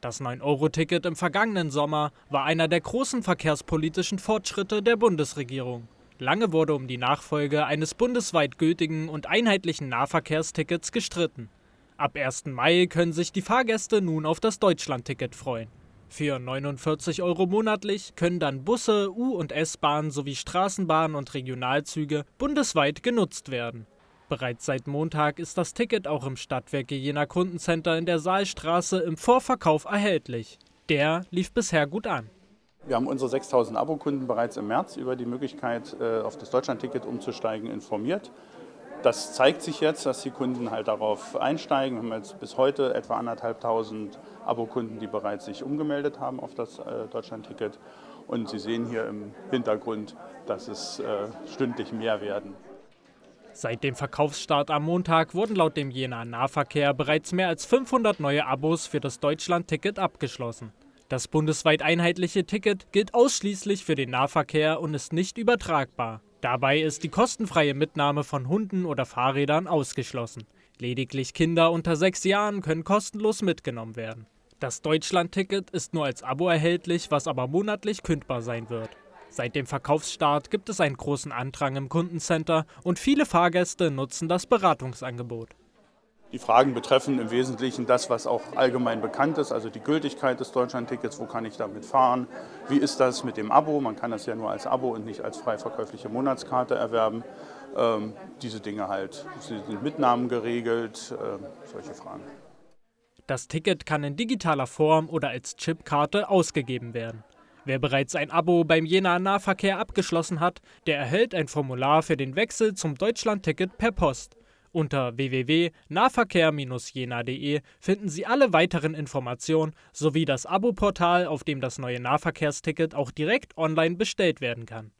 Das 9-Euro-Ticket im vergangenen Sommer war einer der großen verkehrspolitischen Fortschritte der Bundesregierung. Lange wurde um die Nachfolge eines bundesweit gültigen und einheitlichen Nahverkehrstickets gestritten. Ab 1. Mai können sich die Fahrgäste nun auf das Deutschlandticket freuen. Für 49 Euro monatlich können dann Busse, U- und S-Bahnen sowie Straßenbahnen und Regionalzüge bundesweit genutzt werden. Bereits seit Montag ist das Ticket auch im Stadtwerke Jena Kundencenter in der Saalstraße im Vorverkauf erhältlich. Der lief bisher gut an. Wir haben unsere 6000 Abokunden bereits im März über die Möglichkeit, äh, auf das Deutschlandticket umzusteigen, informiert. Das zeigt sich jetzt, dass die Kunden halt darauf einsteigen. Wir haben jetzt bis heute etwa anderthalbtausend Abokunden, die bereits sich umgemeldet haben auf das äh, Deutschlandticket. Und Sie sehen hier im Hintergrund, dass es äh, stündlich mehr werden. Seit dem Verkaufsstart am Montag wurden laut dem Jena Nahverkehr bereits mehr als 500 neue Abos für das Deutschland-Ticket abgeschlossen. Das bundesweit einheitliche Ticket gilt ausschließlich für den Nahverkehr und ist nicht übertragbar. Dabei ist die kostenfreie Mitnahme von Hunden oder Fahrrädern ausgeschlossen. Lediglich Kinder unter sechs Jahren können kostenlos mitgenommen werden. Das Deutschland-Ticket ist nur als Abo erhältlich, was aber monatlich kündbar sein wird. Seit dem Verkaufsstart gibt es einen großen Andrang im Kundencenter und viele Fahrgäste nutzen das Beratungsangebot. Die Fragen betreffen im Wesentlichen das, was auch allgemein bekannt ist, also die Gültigkeit des Deutschlandtickets, wo kann ich damit fahren, wie ist das mit dem Abo, man kann das ja nur als Abo und nicht als frei verkäufliche Monatskarte erwerben. Ähm, diese Dinge halt, sie sind Mitnahmen geregelt, äh, solche Fragen. Das Ticket kann in digitaler Form oder als Chipkarte ausgegeben werden. Wer bereits ein Abo beim Jena Nahverkehr abgeschlossen hat, der erhält ein Formular für den Wechsel zum Deutschlandticket per Post. Unter www.nahverkehr-jena.de finden Sie alle weiteren Informationen sowie das Abo-Portal, auf dem das neue Nahverkehrsticket auch direkt online bestellt werden kann.